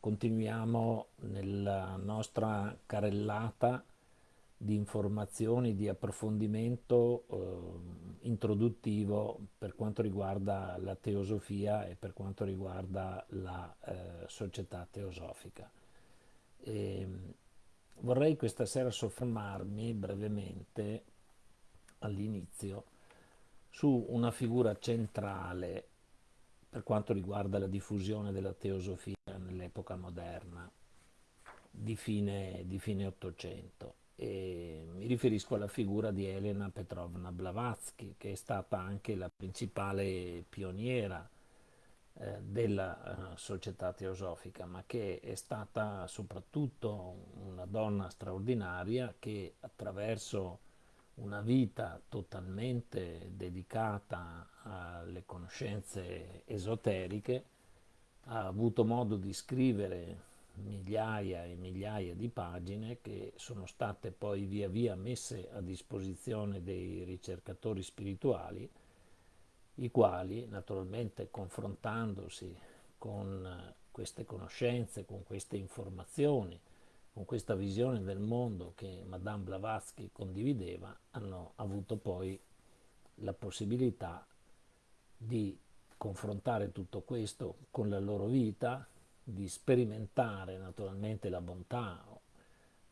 Continuiamo nella nostra carrellata di informazioni, di approfondimento eh, introduttivo per quanto riguarda la teosofia e per quanto riguarda la eh, società teosofica. E, vorrei questa sera soffermarmi brevemente all'inizio su una figura centrale per quanto riguarda la diffusione della teosofia nell'epoca moderna di fine, di fine 800 e mi riferisco alla figura di Elena Petrovna Blavatsky che è stata anche la principale pioniera eh, della eh, società teosofica ma che è stata soprattutto una donna straordinaria che attraverso una vita totalmente dedicata alle conoscenze esoteriche, ha avuto modo di scrivere migliaia e migliaia di pagine che sono state poi via via messe a disposizione dei ricercatori spirituali, i quali naturalmente confrontandosi con queste conoscenze, con queste informazioni, con questa visione del mondo che Madame Blavatsky condivideva, hanno avuto poi la possibilità di confrontare tutto questo con la loro vita, di sperimentare naturalmente la bontà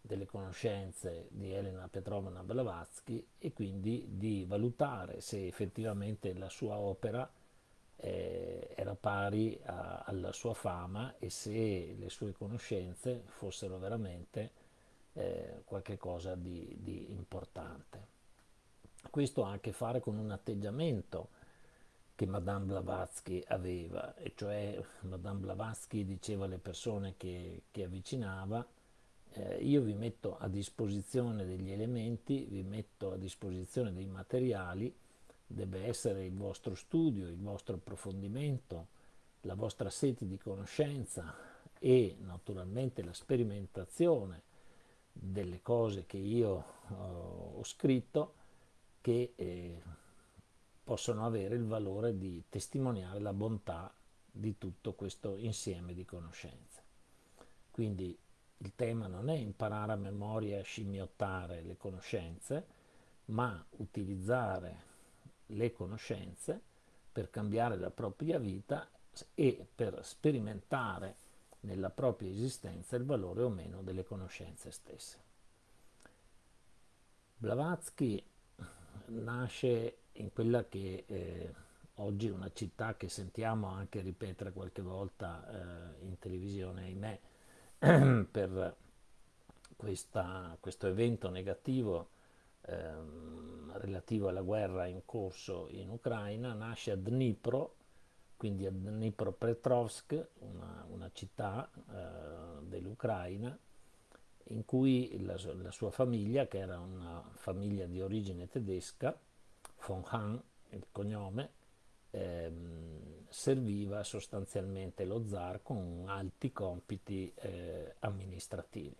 delle conoscenze di Elena Petrovna Blavatsky e quindi di valutare se effettivamente la sua opera eh, era pari a, alla sua fama e se le sue conoscenze fossero veramente eh, qualcosa di, di importante. Questo ha a che fare con un atteggiamento che Madame Blavatsky aveva, e cioè Madame Blavatsky diceva alle persone che, che avvicinava eh, io vi metto a disposizione degli elementi, vi metto a disposizione dei materiali deve essere il vostro studio, il vostro approfondimento, la vostra sete di conoscenza e naturalmente la sperimentazione delle cose che io uh, ho scritto che eh, possono avere il valore di testimoniare la bontà di tutto questo insieme di conoscenze. Quindi il tema non è imparare a memoria e scimmiottare le conoscenze, ma utilizzare le conoscenze per cambiare la propria vita e per sperimentare nella propria esistenza il valore o meno delle conoscenze stesse. Blavatsky nasce in quella che eh, oggi è una città che sentiamo anche ripetere qualche volta eh, in televisione, ahimè, per questa, questo evento negativo ehm, relativo alla guerra in corso in Ucraina, nasce a Dnipro, quindi a Dnipropetrovsk, una, una città eh, dell'Ucraina, in cui la, la, sua famiglia, che era una famiglia di origine tedesca, von Hahn, il cognome, ehm, serviva sostanzialmente lo zar con alti compiti eh, amministrativi.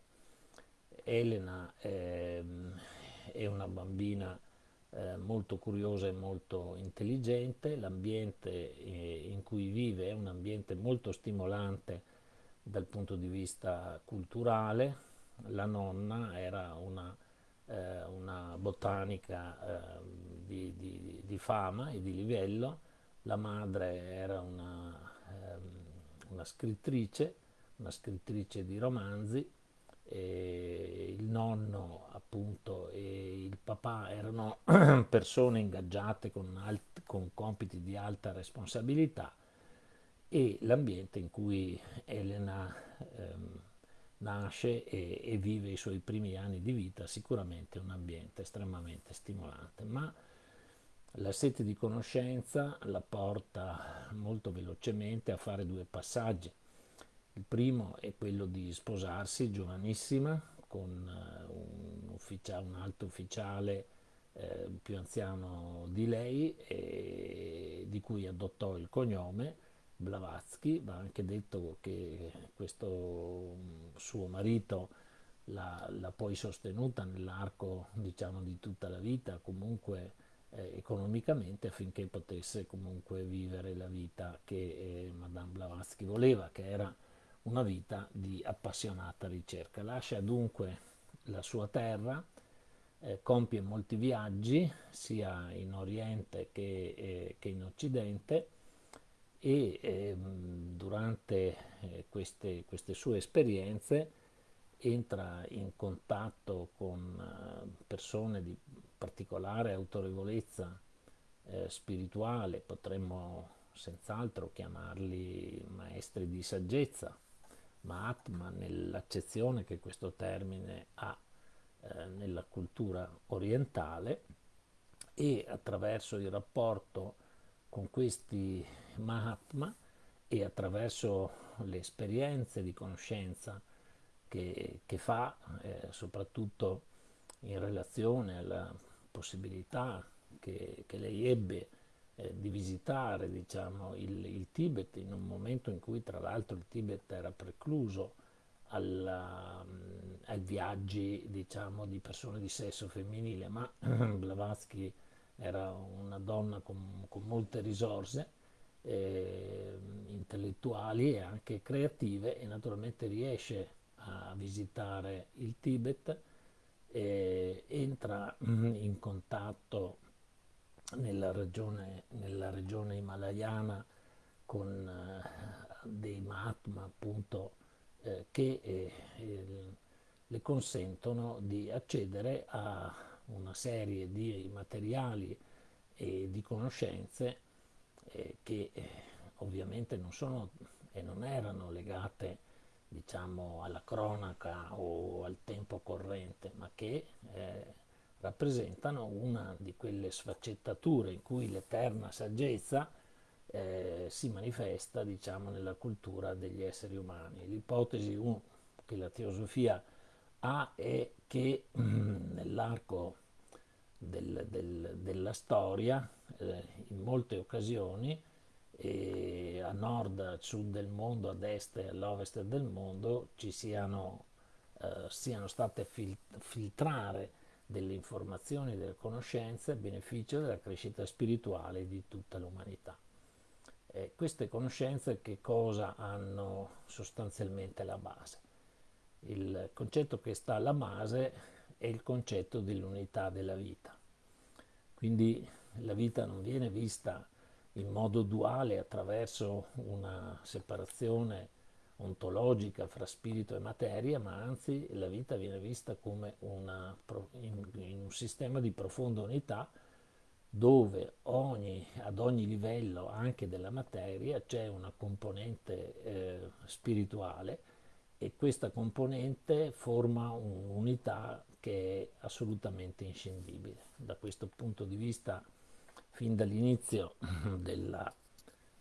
Elena ehm, è una bambina eh, molto curiosa e molto intelligente, l'ambiente eh, in cui vive è un ambiente molto stimolante dal punto di vista culturale, la nonna era una, eh, una botanica eh, di, di, di, fama e di livello, la madre era una, ehm, una scrittrice, una scrittrice di romanzi, il nonno appunto e il papà erano persone ingaggiate con, alt, con compiti di alta responsabilità e l'ambiente in cui Elena ehm, nasce e, e, vive i suoi primi anni di vita sicuramente un ambiente estremamente stimolante, ma la sete di conoscenza la porta molto velocemente a fare due passaggi. Il primo è quello di sposarsi giovanissima con eh, un, ufficia, un alto ufficiale eh, più anziano di lei e di cui adottò il cognome Blavatsky, va anche detto che questo mm, suo marito l'ha poi sostenuta nell'arco diciamo, di tutta la vita, comunque eh, economicamente affinché potesse comunque vivere la vita che eh, Madame Blavatsky voleva, che era una vita di appassionata ricerca. Lascia dunque la sua terra, eh, compie molti viaggi sia in Oriente che, eh, che in Occidente e eh, durante queste, queste, sue esperienze entra in contatto con eh, persone di particolare autorevolezza eh, spirituale, potremmo senz'altro chiamarli maestri di saggezza, Mahatma nell'accezione che questo termine ha eh, nella cultura orientale e attraverso il rapporto con questi Mahatma e attraverso le esperienze di conoscenza che, che fa, eh, soprattutto in relazione alla possibilità che, che lei ebbe eh, di visitare diciamo, il, il, Tibet in un momento in cui tra l'altro il Tibet era precluso alla, mm, ai viaggi diciamo, di persone di sesso femminile, ma Blavatsky era una donna con, con molte risorse eh, intellettuali e anche creative e naturalmente riesce a visitare il Tibet, eh, entra in contatto nella regione, nella regione himalayana con eh, dei Mahatma appunto eh, che eh, le consentono di accedere a una serie di materiali e di conoscenze eh, che eh, ovviamente non sono e non erano legate diciamo alla cronaca o al tempo corrente ma che eh, rappresentano una di quelle sfaccettature in cui l'eterna saggezza eh, si manifesta diciamo, nella cultura degli esseri umani. L'ipotesi che la teosofia ha è che mm, nell'arco del, del, della storia, eh, in molte occasioni, a nord, a sud del mondo, ad est e all'ovest del mondo, ci siano, eh, siano state fil- filtrare delle informazioni delle conoscenze a beneficio della crescita spirituale di tutta l'umanità. Eh, queste conoscenze che cosa hanno sostanzialmente la base? Il concetto che sta alla base è il concetto dell'unità della vita. Quindi la vita non viene vista in modo duale attraverso una separazione ontologica fra spirito e materia, ma anzi la vita viene vista come una, in, in un sistema di profonda unità dove ogni, ad ogni livello anche della materia c'è una componente eh, spirituale e questa componente forma un'unità che è assolutamente inscindibile. Da questo punto di vista, fin dall'inizio della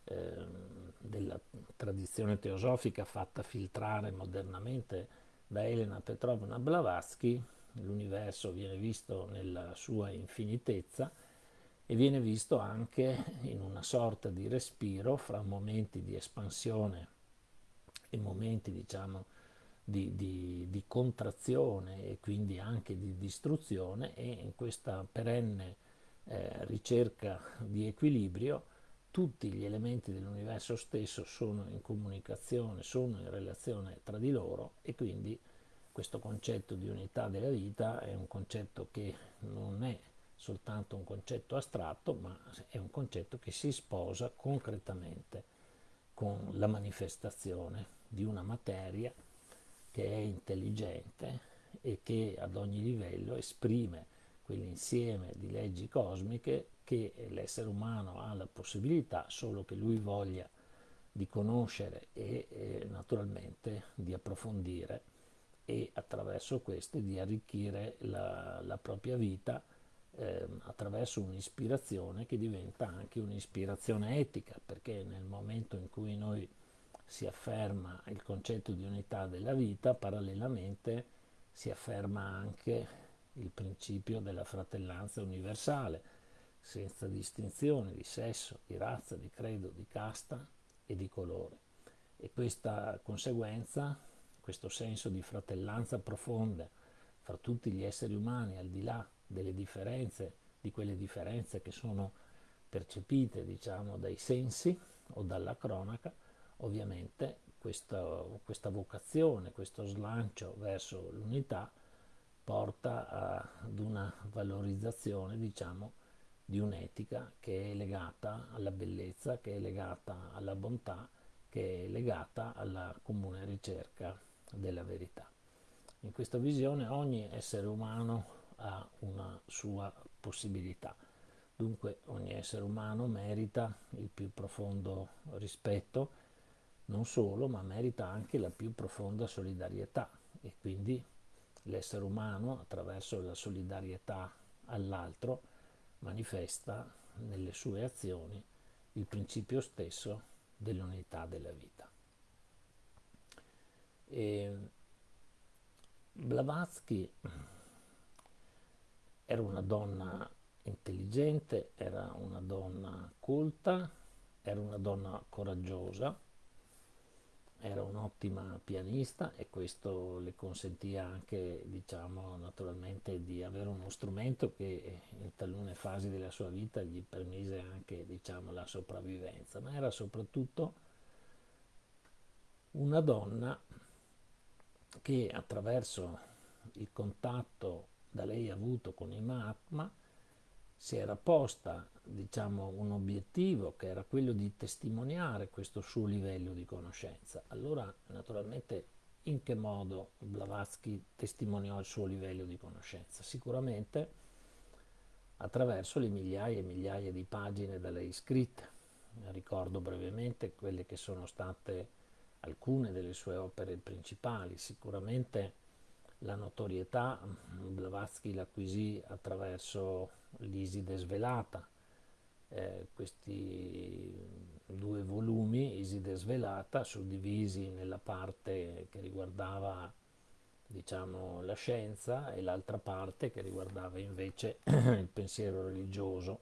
Ehm, della tradizione teosofica fatta filtrare modernamente da Elena Petrovna Blavatsky, l'universo viene visto nella sua infinitezza e viene visto anche in una sorta di respiro fra momenti di espansione e momenti diciamo di, di, di contrazione e quindi anche di distruzione e in questa perenne eh, ricerca di equilibrio tutti gli elementi dell'universo stesso sono in comunicazione, sono in relazione tra di loro e quindi questo concetto di unità della vita è un concetto che non è soltanto un concetto astratto, ma è un concetto che si sposa concretamente con la manifestazione di una materia che è intelligente e che ad ogni livello esprime quell'insieme di leggi cosmiche che l'essere umano ha la possibilità, solo che lui voglia di conoscere e, e naturalmente di approfondire e attraverso queste di arricchire la, la propria vita eh, attraverso un'ispirazione che diventa anche un'ispirazione etica, perché nel momento in cui noi si afferma il concetto di unità della vita, parallelamente si afferma anche il principio della fratellanza universale, senza distinzione di sesso, di razza, di credo, di casta e di colore. E questa conseguenza, questo senso di fratellanza profonda fra tutti gli esseri umani, al di là delle differenze, di quelle differenze che sono percepite, diciamo, dai sensi o dalla cronaca, ovviamente questa, questa vocazione, questo slancio verso l'unità porta ad una valorizzazione, diciamo, di un'etica che è legata alla bellezza, che è legata alla bontà, che è legata alla comune ricerca della verità. In questa visione ogni essere umano ha una sua possibilità. Dunque ogni essere umano merita il più profondo rispetto, non solo, ma merita anche la più profonda solidarietà e quindi l'essere umano attraverso la solidarietà all'altro manifesta nelle sue azioni il principio stesso dell'unità della vita. E Blavatsky era una donna intelligente, era una donna colta, era una donna coraggiosa, era un'ottima pianista e questo le consentiva anche, diciamo, naturalmente di avere uno strumento che in talune fasi della sua vita gli permise anche, diciamo, la sopravvivenza, ma era soprattutto una donna che attraverso il contatto da lei avuto con i Mahatma si era posta diciamo, un obiettivo che era quello di testimoniare questo suo livello di conoscenza. Allora, naturalmente, in che modo Blavatsky testimoniò il suo livello di conoscenza? Sicuramente attraverso le migliaia e migliaia di pagine da lei scritte. Ricordo brevemente quelle che sono state alcune delle sue opere principali. Sicuramente la notorietà Blavatsky l'acquisì attraverso l'Iside svelata, eh, questi due volumi, Iside svelata, suddivisi nella parte che riguardava diciamo, la scienza e l'altra parte che riguardava invece il pensiero religioso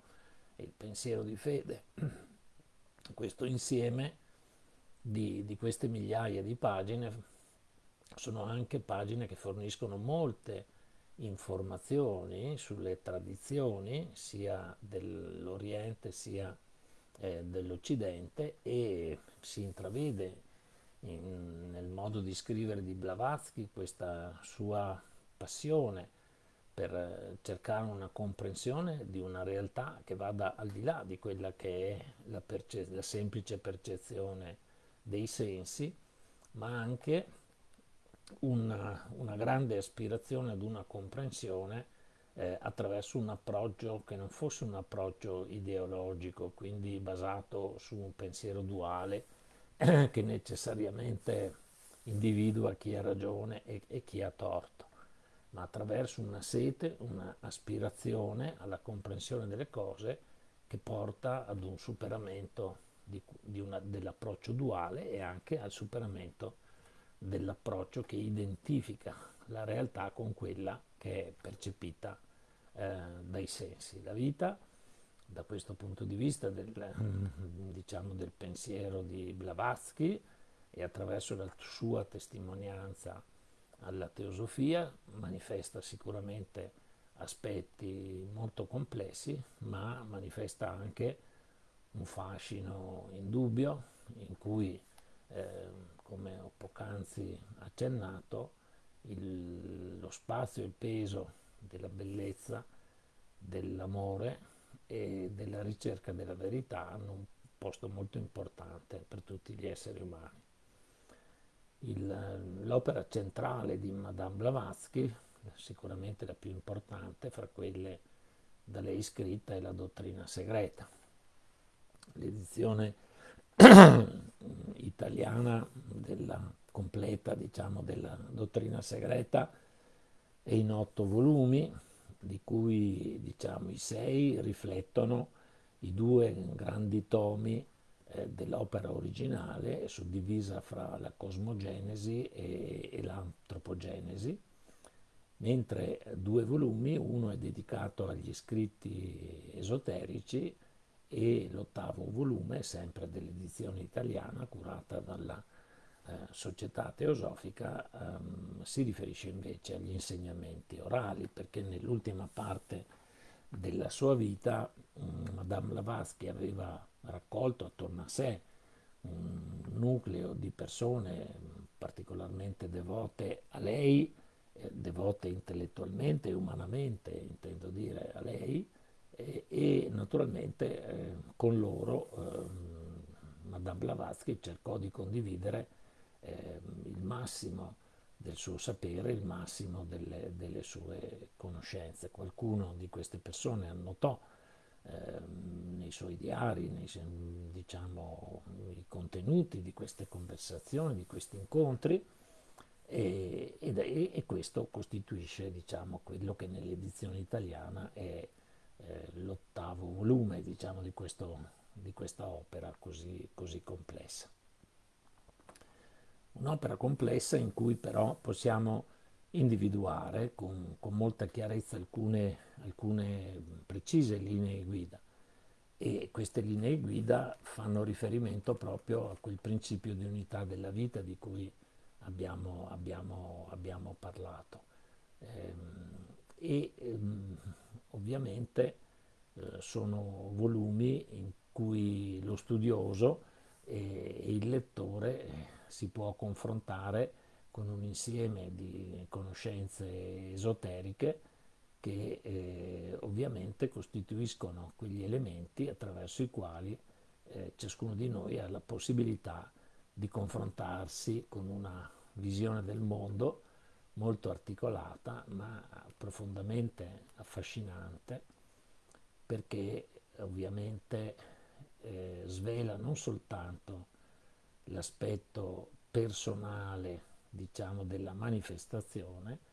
e il pensiero di fede. Questo insieme di, di queste migliaia di pagine sono anche pagine che forniscono molte informazioni sulle tradizioni sia dell'Oriente sia eh, dell'Occidente e si intravede in, nel modo di scrivere di Blavatsky questa sua passione per eh, cercare una comprensione di una realtà che vada al di là di quella che è la, la semplice percezione dei sensi, ma anche una, una grande aspirazione ad una comprensione eh, attraverso un approccio che non fosse un approccio ideologico, quindi basato su un pensiero duale eh, che necessariamente individua chi ha ragione e, e chi ha torto, ma attraverso una sete, un'aspirazione alla comprensione delle cose che porta ad un superamento dell'approccio duale e anche al superamento dell'approccio che identifica la realtà con quella che è percepita eh, dai sensi. La vita, da questo punto di vista del, diciamo, del pensiero di Blavatsky e attraverso la sua testimonianza alla teosofia, manifesta sicuramente aspetti molto complessi, ma manifesta anche un fascino indubbio in cui eh, come ho poc'anzi accennato, il, lo spazio e il peso della bellezza, dell'amore e della ricerca della verità hanno un posto molto importante per tutti gli esseri umani. l'opera centrale di Madame Blavatsky, sicuramente la più importante fra quelle da lei scritta, è la dottrina segreta. L'edizione italiana della completa diciamo, della dottrina segreta è in otto volumi, di cui diciamo, i sei riflettono i due grandi tomi eh, dell'opera originale, suddivisa fra la cosmogenesi e, e l'antropogenesi, mentre due volumi, uno è dedicato agli scritti esoterici e l'ottavo volume, sempre dell'edizione italiana, curata dalla eh, Società Teosofica, ehm, si riferisce invece agli insegnamenti orali, perché nell'ultima parte della sua vita mh, mm, Madame Blavatsky aveva raccolto attorno a sé un nucleo di persone particolarmente devote a lei, eh, devote intellettualmente e umanamente, intendo dire a lei, e, e naturalmente eh, con loro eh, Madame Blavatsky cercò di condividere eh, il massimo del suo sapere, il massimo delle, delle sue conoscenze. Qualcuno di queste persone annotò eh, nei suoi diari, nei, diciamo, i contenuti di queste conversazioni, di questi incontri, e, e, e questo costituisce diciamo, quello che nell'edizione italiana è eh, l'ottavo volume diciamo, di, questo, di, questa opera così, così complessa. Un'opera complessa in cui però possiamo individuare con, con molta chiarezza alcune, alcune, precise linee guida e queste linee guida fanno riferimento proprio a quel principio di unità della vita di cui abbiamo, abbiamo, abbiamo parlato. Ehm, e ehm, ovviamente eh, sono volumi in cui lo studioso e, e il lettore si può confrontare con un insieme di conoscenze esoteriche che eh, ovviamente costituiscono quegli elementi attraverso i quali eh, ciascuno di noi ha la possibilità di confrontarsi con una visione del mondo molto articolata ma profondamente affascinante perché ovviamente eh, svela non soltanto l'aspetto personale diciamo della manifestazione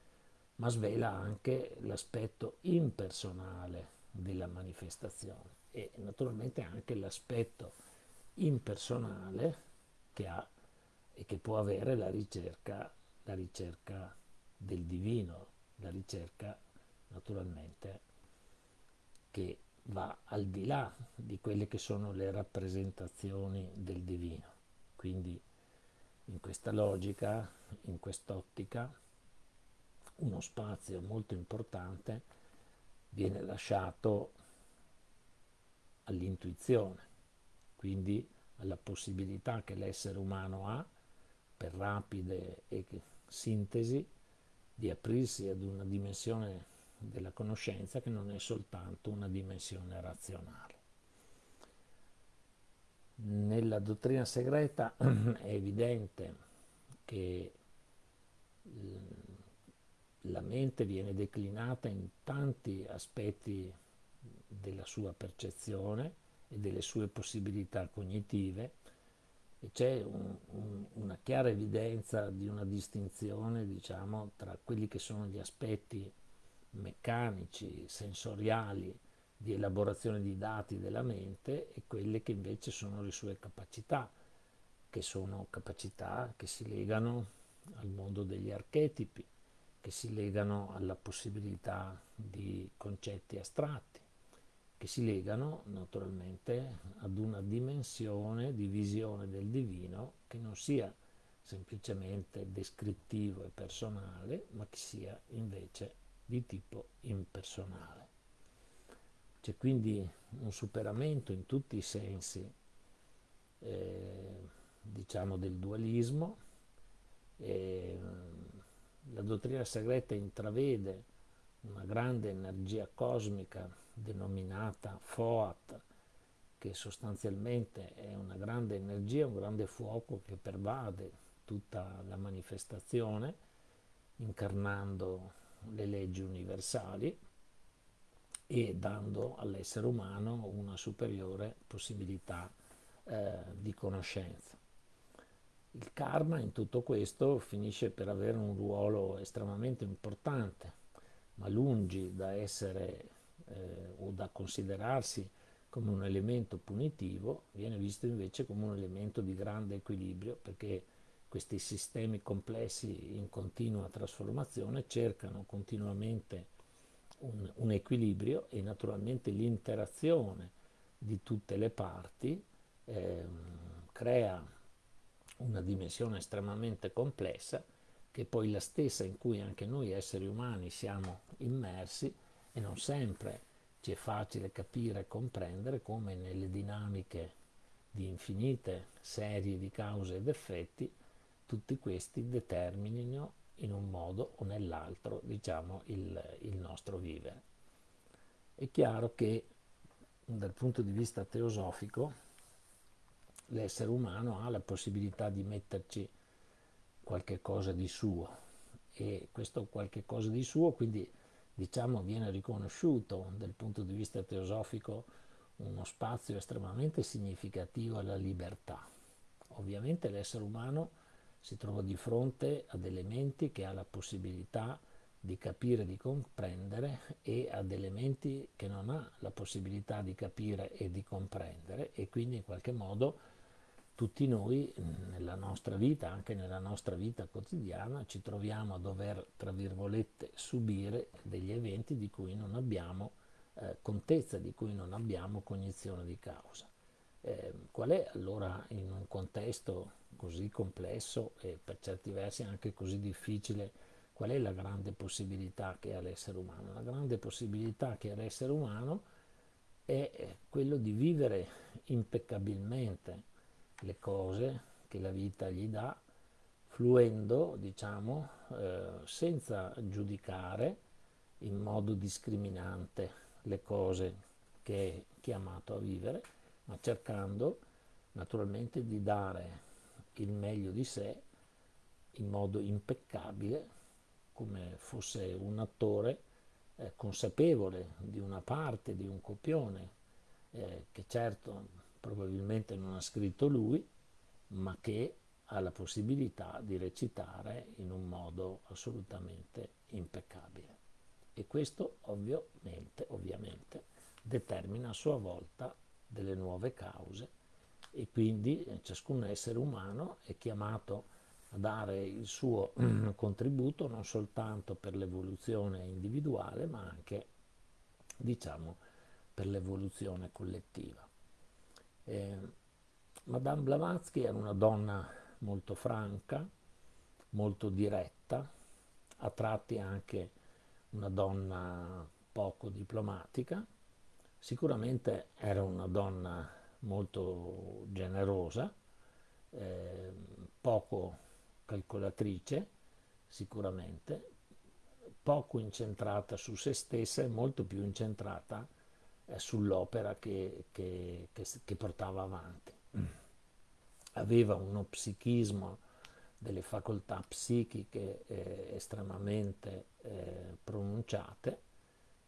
ma svela anche l'aspetto impersonale della manifestazione e naturalmente anche l'aspetto impersonale che ha e che può avere la ricerca, la ricerca del divino, la ricerca naturalmente che va al di là di quelle che sono le rappresentazioni del divino. Quindi in questa logica, in quest'ottica, uno spazio molto importante viene lasciato all'intuizione, quindi alla possibilità che l'essere umano ha per rapide sintesi di aprirsi ad una dimensione della conoscenza che non è soltanto una dimensione razionale. Nella dottrina segreta è evidente che la mente viene declinata in tanti aspetti della sua percezione e delle sue possibilità cognitive c'è un, un, una chiara evidenza di una distinzione diciamo, tra quelli che sono gli aspetti meccanici, sensoriali, di elaborazione di dati della mente e quelle che invece sono le sue capacità, che sono capacità che si legano al mondo degli archetipi, che si legano alla possibilità di concetti astratti, che si legano naturalmente ad una dimensione di visione del divino che non sia semplicemente descrittivo e personale, ma che sia invece di tipo impersonale. C'è quindi un superamento in tutti i sensi eh, diciamo del dualismo. E, la dottrina segreta intravede una grande energia cosmica denominata FOAT, che sostanzialmente è una grande energia, un grande fuoco che pervade tutta la manifestazione, incarnando le leggi universali e dando all'essere umano una superiore possibilità eh, di conoscenza. Il karma in tutto questo finisce per avere un ruolo estremamente importante, ma lungi da essere eh, o da considerarsi come un elemento punitivo, viene visto invece come un elemento di grande equilibrio perché questi sistemi complessi in continua trasformazione cercano continuamente un, un equilibrio e naturalmente l'interazione di tutte le parti eh, crea una dimensione estremamente complessa che poi la stessa in cui anche noi esseri umani siamo immersi e non sempre ci è facile capire e comprendere come nelle dinamiche di infinite serie di cause ed effetti, tutti questi determinino in un modo o nell'altro, diciamo, il, il nostro vivere. È chiaro che dal punto di vista teosofico l'essere umano ha la possibilità di metterci qualche cosa di suo e questo qualche cosa di suo quindi diciamo viene riconosciuto dal punto di vista teosofico uno spazio estremamente significativo alla libertà. Ovviamente l'essere umano si trova di fronte ad elementi che ha la possibilità di capire, di comprendere e ad elementi che non ha la possibilità di capire e di comprendere e quindi in qualche modo tutti noi nella nostra vita, anche nella nostra vita quotidiana, ci troviamo a dover, tra virgolette, subire degli eventi di cui non abbiamo eh, contezza, di cui non abbiamo cognizione di causa. Eh, qual è allora in un contesto così complesso e per certi versi anche così difficile, qual è la grande possibilità che ha l'essere umano? La grande possibilità che ha l'essere umano è quello di vivere impeccabilmente le cose che la vita gli dà, fluendo, diciamo, eh, senza giudicare in modo discriminante le cose che è chiamato a vivere, ma cercando naturalmente di dare il meglio di sé in modo impeccabile, come fosse un attore eh, consapevole di una parte, di un copione, eh, che certo probabilmente non ha scritto lui, ma che ha la possibilità di recitare in un modo assolutamente impeccabile. E questo ovviamente, ovviamente determina a sua volta delle nuove cause e quindi ciascun essere umano è chiamato a dare il suo contributo non soltanto per l'evoluzione individuale ma anche diciamo per l'evoluzione collettiva. Eh, Madame Blavatsky era una donna molto franca, molto diretta, a tratti anche una donna poco diplomatica, sicuramente era una donna molto generosa, eh, poco calcolatrice, sicuramente, poco incentrata su se stessa e molto più incentrata sull'opera che, che, che, che, portava avanti. Aveva uno psichismo delle facoltà psichiche eh, estremamente eh, pronunciate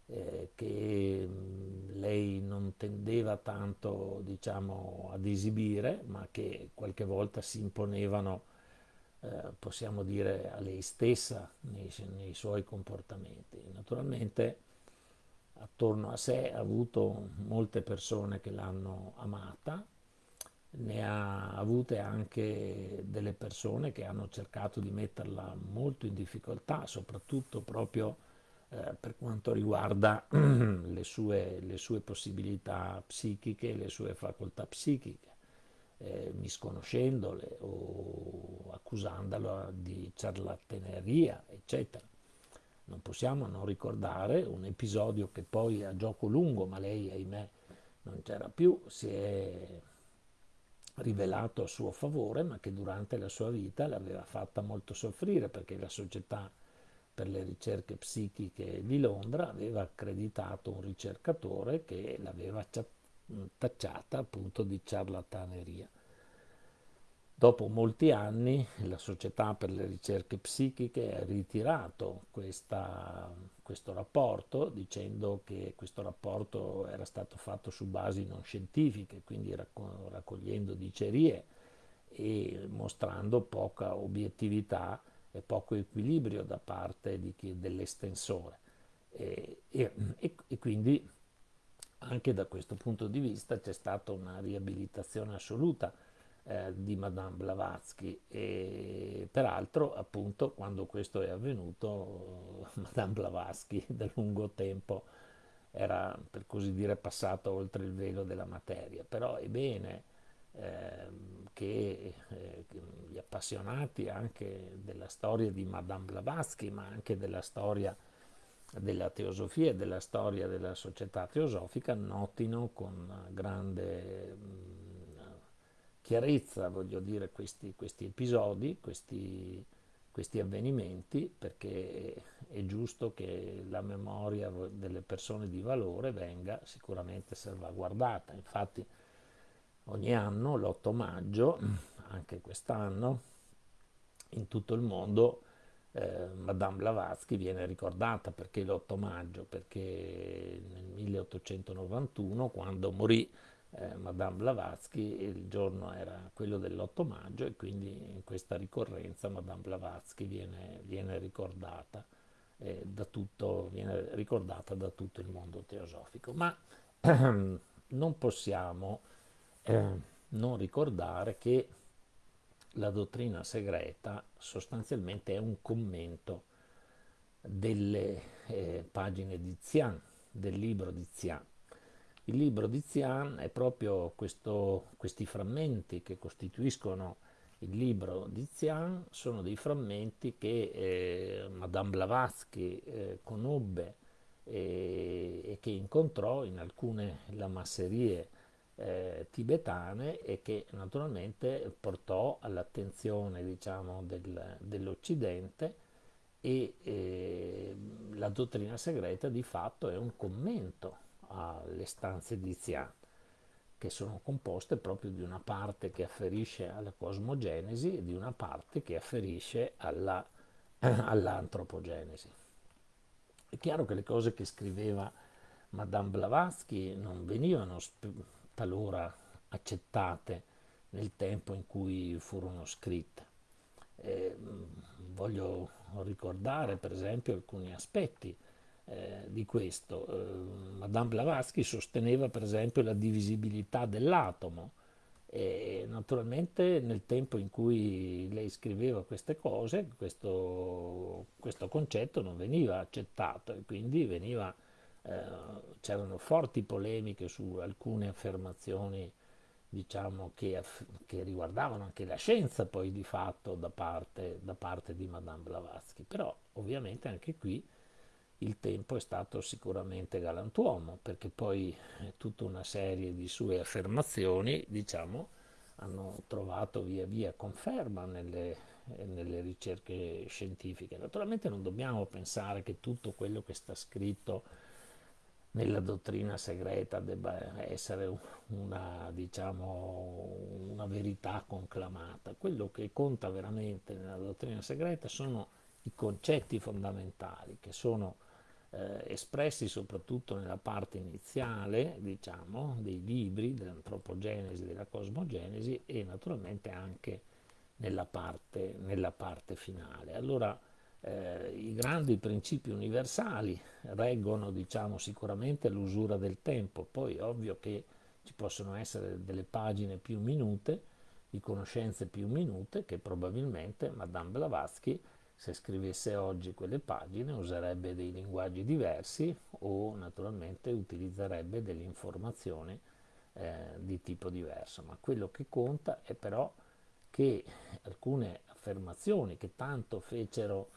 eh, che mh, lei non tendeva tanto diciamo, ad esibire ma che qualche volta si imponevano eh, possiamo dire a lei stessa nei, nei suoi comportamenti. Naturalmente attorno a sé ha avuto molte persone che l'hanno amata, ne ha avute anche delle persone che hanno cercato di metterla molto in difficoltà, soprattutto proprio eh, per quanto riguarda le sue, le sue, possibilità psichiche, le sue facoltà psichiche, eh, misconoscendole o accusandolo di ciarlataneria, eccetera non possiamo non ricordare un episodio che poi a gioco lungo, ma lei ahimè non c'era più, si è rivelato a suo favore, ma che durante la sua vita l'aveva fatta molto soffrire perché la società per le ricerche psichiche di Londra aveva accreditato un ricercatore che l'aveva tacciata appunto di ciarlataneria. Dopo molti anni la Società per le ricerche psichiche ha ritirato questa, questo rapporto dicendo che questo rapporto era stato fatto su basi non scientifiche, quindi raccogliendo dicerie e mostrando poca obiettività e poco equilibrio da parte dell'estensore. E, e, e quindi anche da questo punto di vista c'è stata una riabilitazione assoluta eh, di Madame Blavatsky. E peraltro appunto quando questo è avvenuto Madame Blavatsky da lungo tempo era per così dire passato oltre il velo della materia. Però è bene eh, che eh, gli appassionati anche della storia di Madame Blavatsky ma anche della storia della teosofia e della storia della società teosofica notino con grande chiarezza, voglio dire, questi, questi episodi, questi, questi avvenimenti, perché è giusto che la memoria delle persone di valore venga sicuramente salvaguardata. Infatti ogni anno, l'8 maggio, anche quest'anno, in tutto il mondo eh, Madame Blavatsky viene ricordata perché l'8 maggio, perché nel 1891, quando morì eh, Madame Blavatsky, il giorno era quello dell'8 maggio e quindi in questa ricorrenza Madame Blavatsky viene, viene ricordata. Eh, da tutto, viene ricordata da tutto il mondo teosofico. Ma ehm, non possiamo eh, non ricordare che la dottrina segreta sostanzialmente è un commento delle eh, pagine di Zian, del libro di Zian. Il libro di Zian è proprio questo, questi frammenti che costituiscono il libro di Zian, sono dei frammenti che eh, Madame Blavatsky eh, conobbe e, e, che incontrò in alcune lamasserie eh, tibetane e che naturalmente portò all'attenzione diciamo, del, dell'Occidente e eh, la dottrina segreta di fatto è un commento alle stanze di Zian che sono composte proprio di una parte che afferisce alla cosmogenesi e di una parte che afferisce alla, all'antropogenesi. È chiaro che le cose che scriveva Madame Blavatsky non venivano talora accettate nel tempo in cui furono scritte. Eh, voglio ricordare per esempio alcuni aspetti eh, di questo. Eh, Madame Blavatsky sosteneva per esempio la divisibilità dell'atomo e naturalmente nel tempo in cui lei scriveva queste cose questo, questo concetto non veniva accettato e quindi veniva eh, c'erano forti polemiche su alcune affermazioni diciamo, che, che, riguardavano anche la scienza poi di fatto da parte, da parte di Madame Blavatsky, però ovviamente anche qui il tempo è stato sicuramente galantuomo perché poi eh, tutta una serie di sue affermazioni diciamo, hanno trovato via via conferma nelle, nelle ricerche scientifiche. Naturalmente non dobbiamo pensare che tutto quello che sta scritto nella dottrina segreta debba essere una, diciamo, una verità conclamata. Quello che conta veramente nella dottrina segreta sono i concetti fondamentali che sono eh, espressi soprattutto nella parte iniziale, diciamo, dei libri dell'antropogenesi, della cosmogenesi e naturalmente anche nella parte, nella parte finale. Allora, eh, i grandi principi universali reggono diciamo, sicuramente l'usura del tempo, poi ovvio che ci possono essere delle pagine più minute, di conoscenze più minute, che probabilmente Madame Blavatsky, se scrivesse oggi quelle pagine, userebbe dei linguaggi diversi o naturalmente utilizzerebbe delle informazioni eh, di tipo diverso. Ma quello che conta è però che alcune affermazioni che tanto fecero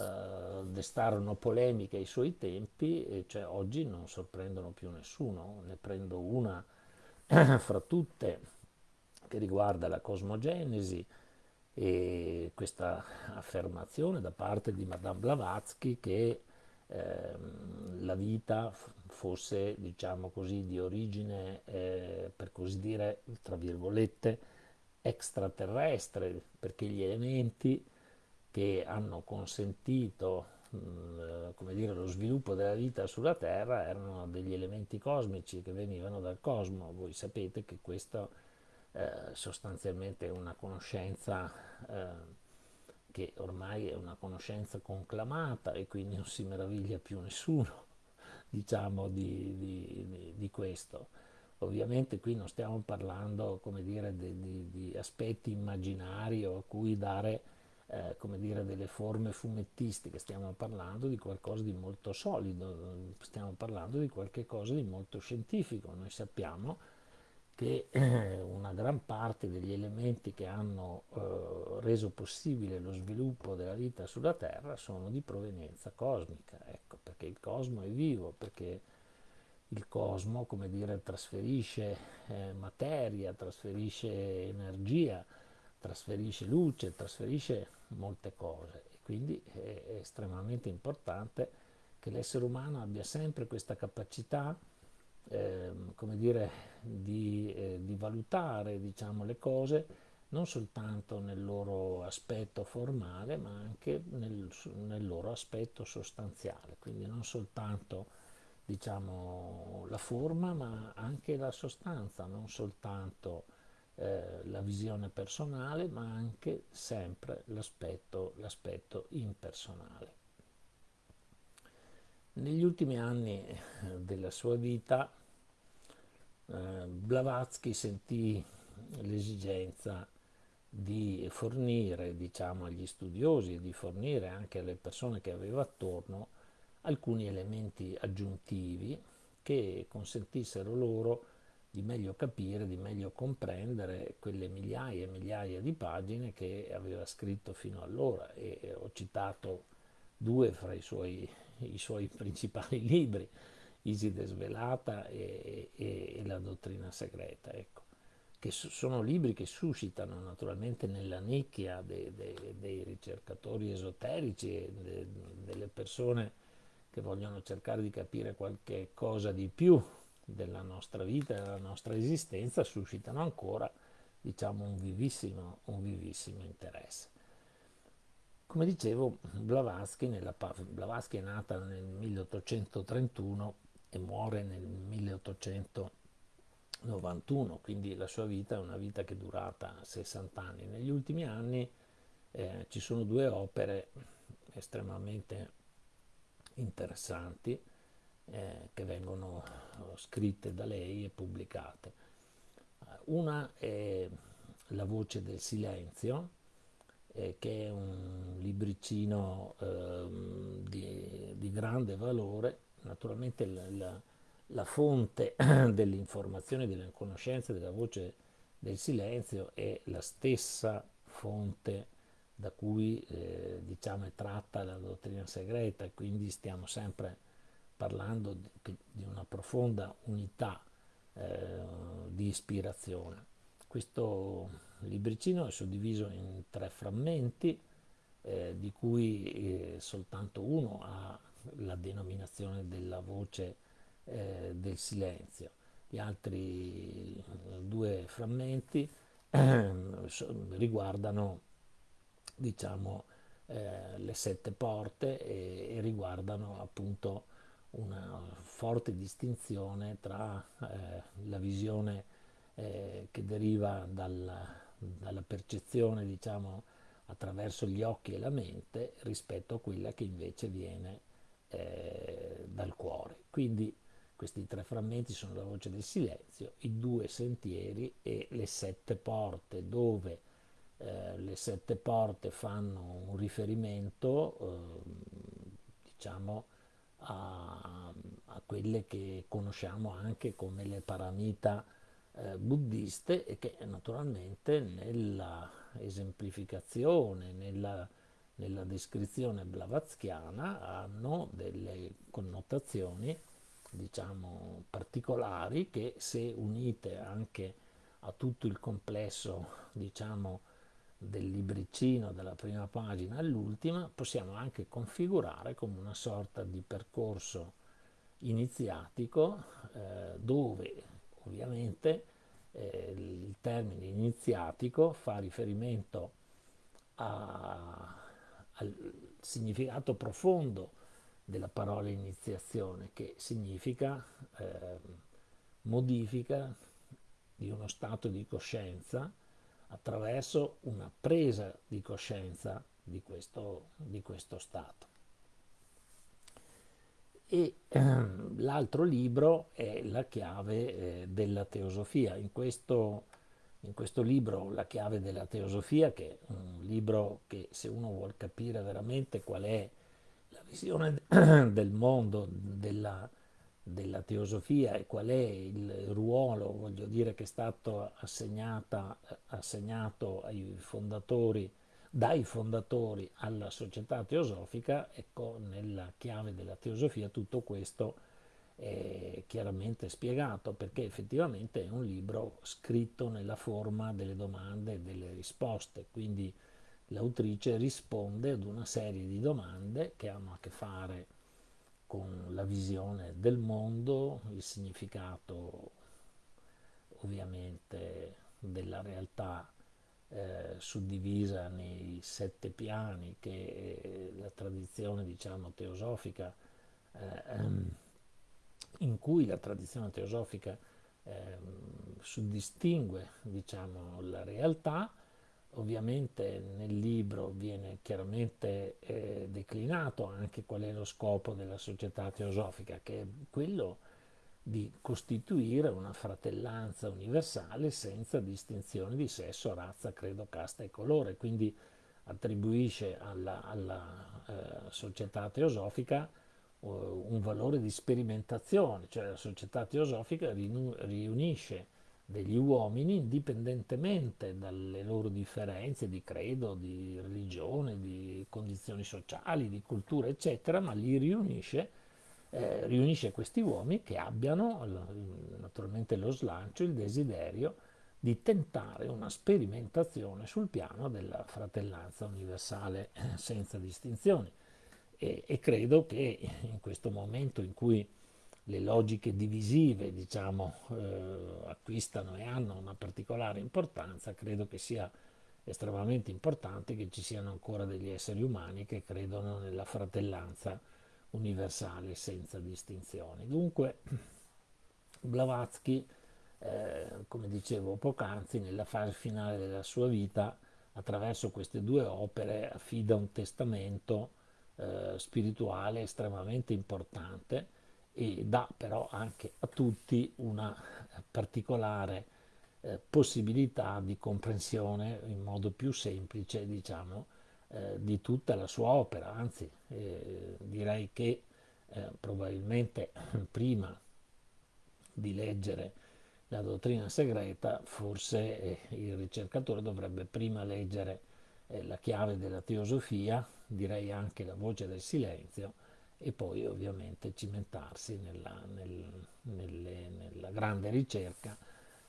eh, destarono polemiche ai suoi tempi, cioè oggi non sorprendono più nessuno. Ne prendo una fra tutte che riguarda la cosmogenesi e questa affermazione da parte di Madame Blavatsky che eh, la vita fosse, diciamo così, di origine, eh, per così dire, tra virgolette, extraterrestre, perché gli elementi che hanno consentito come dire, lo sviluppo della vita sulla Terra erano degli elementi cosmici che venivano dal cosmo. Voi sapete che questo eh, sostanzialmente una conoscenza eh, che ormai è una conoscenza conclamata e quindi non si meraviglia più nessuno diciamo di, di, di, di questo. Ovviamente qui non stiamo parlando come dire, di, di aspetti immaginari o a cui dare eh, come dire, delle forme fumettistiche, stiamo parlando di qualcosa di molto solido, stiamo parlando di qualcosa di molto scientifico. Noi sappiamo che eh, una gran parte degli elementi che hanno eh, reso possibile lo sviluppo della vita sulla Terra sono di provenienza cosmica, ecco, perché il cosmo è vivo, perché il cosmo, come dire, trasferisce eh, materia, trasferisce energia, trasferisce luce, trasferisce molte cose. E quindi è, è estremamente importante che l'essere umano abbia sempre questa capacità eh, come dire, di, eh, di valutare diciamo, le cose non soltanto nel loro aspetto formale ma anche nel, nel loro aspetto sostanziale, quindi non soltanto diciamo, la forma ma anche la sostanza, non soltanto eh, la visione personale ma anche sempre l'aspetto, l'aspetto impersonale. Negli ultimi anni eh, della sua vita eh, Blavatsky sentì l'esigenza di fornire diciamo, agli studiosi e di fornire anche alle persone che aveva attorno alcuni elementi aggiuntivi che consentissero loro di meglio capire, di meglio comprendere quelle migliaia e migliaia di pagine che aveva scritto fino allora. E ho citato due fra i suoi, i suoi principali libri, Iside Svelata e, e, e La dottrina segreta, ecco, che sono libri che suscitano naturalmente nella nicchia dei, dei, dei ricercatori esoterici de, delle persone che vogliono cercare di capire qualche cosa di più della nostra vita, della nostra esistenza, suscitano ancora diciamo, un, vivissimo, un vivissimo interesse. Come dicevo, Blavatsky, nella, Blavatsky è nata nel 1831 e muore nel 1891, quindi la sua vita è una vita che è durata 60 anni. Negli ultimi anni eh, ci sono due opere estremamente interessanti eh, che vengono scritte da lei e pubblicate. Una è La voce del silenzio, eh, che è un libricino eh, di, di grande valore naturalmente la, la, la fonte dell'informazione, della conoscenza, della voce del silenzio è la stessa fonte da cui eh, diciamo, è tratta la dottrina segreta quindi stiamo sempre parlando di, di una profonda unità eh, di ispirazione. Questo libricino è suddiviso in tre frammenti, eh, di cui eh, soltanto uno ha la denominazione della voce eh, del silenzio. Gli altri eh, due frammenti eh, riguardano diciamo, eh, le sette porte e, e, riguardano appunto una forte distinzione tra eh, la visione eh, che deriva dalla, dalla percezione diciamo, attraverso gli occhi e la mente rispetto a quella che invece viene eh, dal cuore. Quindi questi tre frammenti sono la voce del silenzio, i due sentieri e le sette porte dove eh, le sette porte fanno un riferimento eh, diciamo a, a, quelle che conosciamo anche come le paramita eh, buddiste e che naturalmente nella esemplificazione, nella nella descrizione blavatschiana hanno delle connotazioni diciamo particolari che se unite anche a tutto il complesso diciamo del libricino dalla prima pagina all'ultima possiamo anche configurare come una sorta di percorso iniziatico eh, dove ovviamente eh, il termine iniziatico fa riferimento a al significato profondo della parola iniziazione, che significa eh, modifica di uno stato di coscienza attraverso una presa di coscienza di questo, di questo stato. E ehm, l'altro libro è la chiave eh, della teosofia. In questo in questo libro La chiave della teosofia, che è un libro che se uno vuole capire veramente qual è la visione del mondo della, della teosofia e qual è il ruolo, voglio dire, che è stato assegnato ai fondatori, dai fondatori alla società teosofica, ecco, nella chiave della teosofia tutto questo è chiaramente spiegato perché effettivamente è un libro scritto nella forma delle domande e delle risposte, quindi l'autrice risponde ad una serie di domande che hanno a che fare con la visione del mondo, il significato ovviamente della realtà eh, suddivisa nei sette piani che la tradizione diciamo teosofica eh, ehm, in cui la tradizione teosofica eh, suddistingue diciamo, la realtà, ovviamente nel libro viene chiaramente eh, declinato anche qual è lo scopo della società teosofica, che è quello di costituire una fratellanza universale senza distinzione di sesso, razza, credo, casta e colore, quindi attribuisce alla, alla eh, società teosofica un valore di sperimentazione, cioè la società teosofica riunisce degli uomini indipendentemente dalle loro differenze di credo, di religione, di condizioni sociali, di cultura, eccetera, ma li riunisce, eh, riunisce questi uomini che abbiano naturalmente lo slancio, il desiderio di tentare una sperimentazione sul piano della fratellanza universale eh, senza distinzioni e, e, credo che in questo momento in cui le logiche divisive diciamo, eh, acquistano e hanno una particolare importanza, credo che sia estremamente importante che ci siano ancora degli esseri umani che credono nella fratellanza universale senza distinzioni. Dunque, Blavatsky, eh, come dicevo poc'anzi, nella fase finale della sua vita, attraverso queste due opere, affida un testamento eh, spirituale estremamente importante e dà però anche a tutti una particolare eh, possibilità di comprensione in modo più semplice, diciamo, eh, di tutta la sua opera, anzi eh, direi che eh, probabilmente prima di leggere la dottrina segreta, forse eh, il ricercatore dovrebbe prima leggere la chiave della teosofia, direi anche la voce del silenzio, e poi ovviamente cimentarsi nella, nel, nelle, nella grande ricerca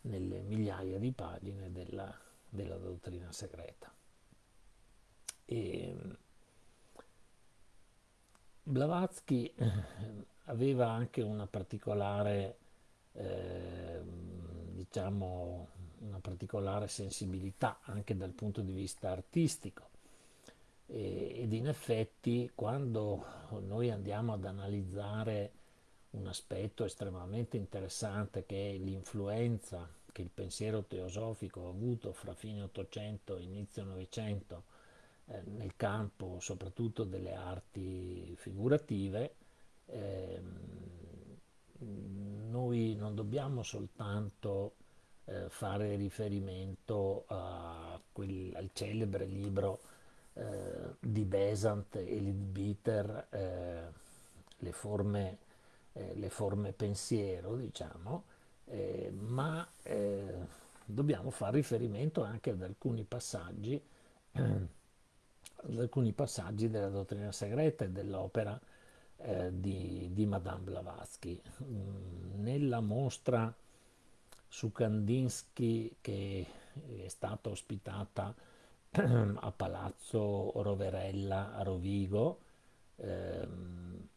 nelle migliaia di pagine della, della dottrina segreta. E Blavatsky eh, aveva anche una particolare, eh, diciamo, una particolare sensibilità anche dal punto di vista artistico. Ed in effetti quando noi andiamo ad analizzare un aspetto estremamente interessante che è l'influenza che il pensiero teosofico ha avuto fra fine 800 e inizio 900 eh, nel campo soprattutto delle arti figurative, eh, noi non dobbiamo soltanto eh, fare riferimento quel, al celebre libro eh, di Besant e Leadbeater eh, le, forme, eh, le forme pensiero, diciamo, eh, ma eh, dobbiamo fare riferimento anche ad alcuni passaggi, ad alcuni passaggi della dottrina segreta e dell'opera di, di, Madame Blavatsky. Mm, nella mostra su Kandinsky che è stata ospitata a Palazzo Roverella a Rovigo. Ehm,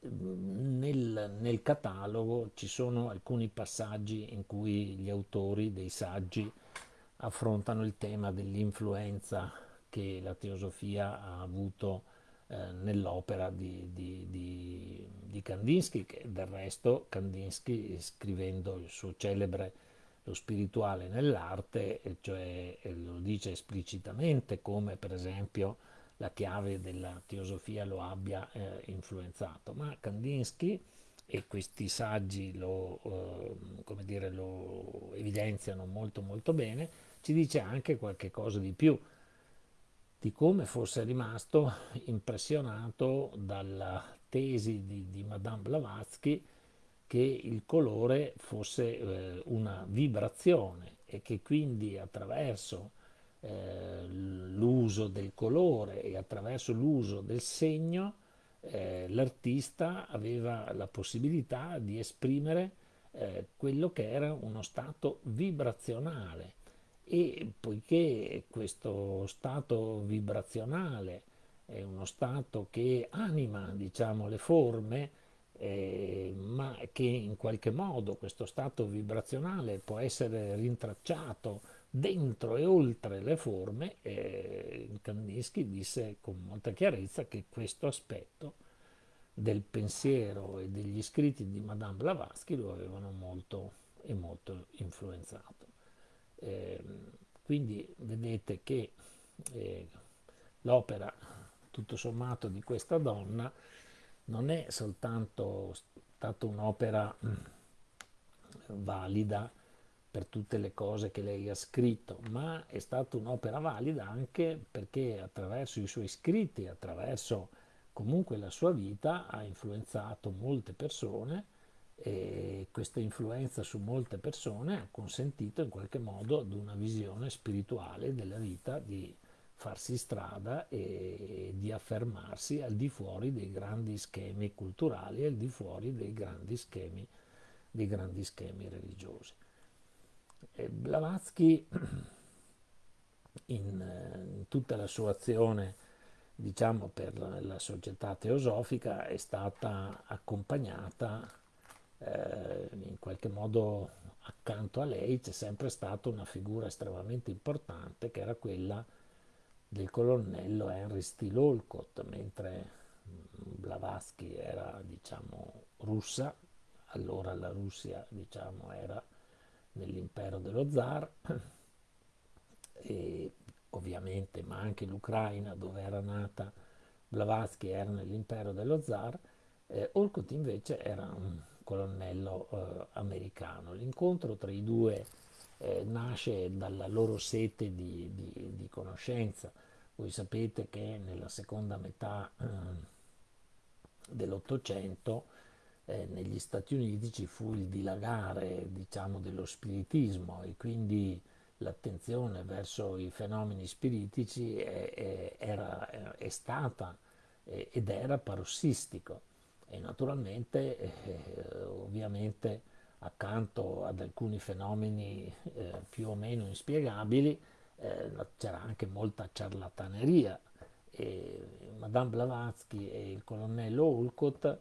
nel, nel, catalogo ci sono alcuni passaggi in cui gli autori dei saggi affrontano il tema dell'influenza che la teosofia ha avuto eh, nell'opera di, di, di, di, Kandinsky, che del resto Kandinsky scrivendo il suo celebre lo spirituale nell'arte, cioè lo dice esplicitamente come per esempio la chiave della teosofia lo abbia eh, influenzato, ma Kandinsky e questi saggi lo, eh, dire, lo, evidenziano molto molto bene, ci dice anche qualche cosa di più, di come fosse rimasto impressionato dalla tesi di, di Madame Blavatsky che il colore fosse eh, una vibrazione e che quindi attraverso eh, l'uso del colore e attraverso l'uso del segno eh, l'artista aveva la possibilità di esprimere eh, quello che era uno stato vibrazionale e poiché questo stato vibrazionale è uno stato che anima, diciamo, le forme, eh, ma che in qualche modo questo stato vibrazionale può essere rintracciato dentro e oltre le forme, eh, Kandinsky disse con molta chiarezza che questo aspetto del pensiero e degli scritti di Madame Blavatsky lo avevano molto e molto influenzato. Eh, quindi vedete che eh, l'opera, tutto sommato, di questa donna non è soltanto stata un'opera mm, valida per tutte le cose che lei ha scritto, ma è stata un'opera valida anche perché attraverso i suoi scritti, attraverso comunque la sua vita, ha influenzato molte persone e questa influenza su molte persone ha consentito in qualche modo ad una visione spirituale della vita di farsi strada e di affermarsi al di fuori dei grandi schemi culturali, al di fuori dei grandi schemi, dei grandi schemi religiosi. E Blavatsky in, in tutta la sua azione diciamo per la società teosofica è stata accompagnata eh, in qualche modo accanto a lei c'è sempre stata una figura estremamente importante che era quella del colonnello Henry Steele Olcott, mentre Blavatsky era diciamo russa, allora la Russia diciamo era nell'impero dello zar. E ovviamente, ma anche l'Ucraina dove era nata Blavatsky era nell'impero dello zar, eh, Olcott invece era un colonnello eh, americano. L'incontro tra i due eh, nasce dalla loro sete di, di, di, conoscenza. Voi sapete che nella seconda metà eh, dell'Ottocento eh, negli Stati Uniti ci fu il dilagare diciamo, dello spiritismo e quindi l'attenzione verso i fenomeni spiritici è, è, era, è stata ed era parossistico e naturalmente eh, ovviamente accanto ad alcuni fenomeni eh, più o meno inspiegabili eh, c'era anche molta ciarlataneria. E Madame Blavatsky e il colonnello Olcott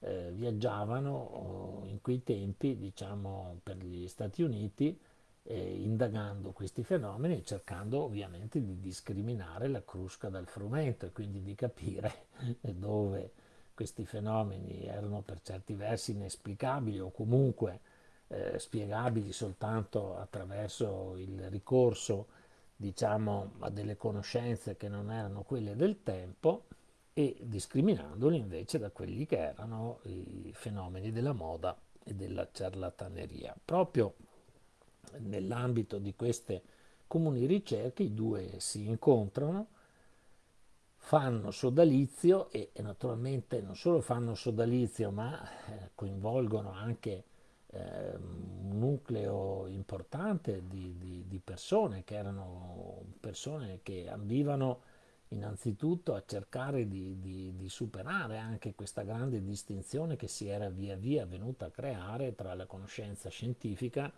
eh, viaggiavano oh, in quei tempi diciamo per gli Stati Uniti eh, indagando questi fenomeni e cercando ovviamente di discriminare la crusca dal frumento e quindi di capire dove questi fenomeni erano per certi versi inesplicabili o comunque eh, spiegabili soltanto attraverso il ricorso diciamo a delle conoscenze che non erano quelle del tempo e discriminandoli invece da quelli che erano i fenomeni della moda e della ciarlataneria. Proprio nell'ambito di queste comuni ricerche i due si incontrano fanno sodalizio e, e, naturalmente non solo fanno sodalizio ma eh, coinvolgono anche eh, un nucleo importante di, di, di, persone che erano persone che ambivano innanzitutto a cercare di, di, superare anche questa grande distinzione che si era via via venuta a creare tra la conoscenza scientifica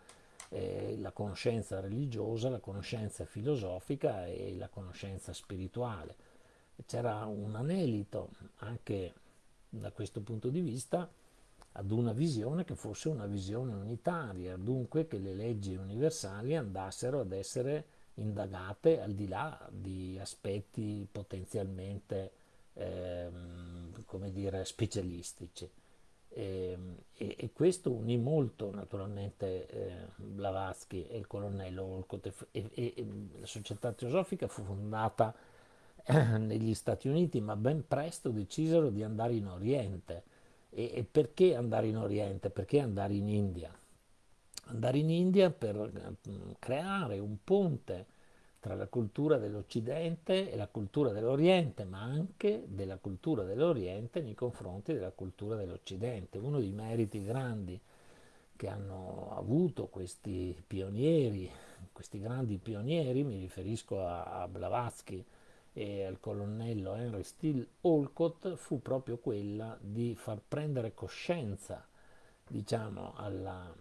eh, la conoscenza religiosa, la conoscenza filosofica e la conoscenza spirituale c'era un anelito anche da questo punto di vista ad una visione che fosse una visione unitaria, dunque che le leggi universali andassero ad essere indagate al di là di aspetti potenzialmente ehm, come dire, specialistici. E, ehm, e, e, questo unì molto naturalmente eh, Blavatsky e il colonnello Olcott e, e la società teosofica fu fondata negli Stati Uniti, ma ben presto decisero di andare in Oriente. E, e perché andare in Oriente? Perché andare in India? Andare in India per mm, creare un ponte tra la cultura dell'Occidente e la cultura dell'Oriente, ma anche della cultura dell'Oriente nei confronti della cultura dell'Occidente. Uno dei meriti grandi che hanno avuto questi pionieri, questi grandi pionieri, mi riferisco a, a Blavatsky, e al colonnello Henry Steele Olcott fu proprio quella di far prendere coscienza, diciamo, alla,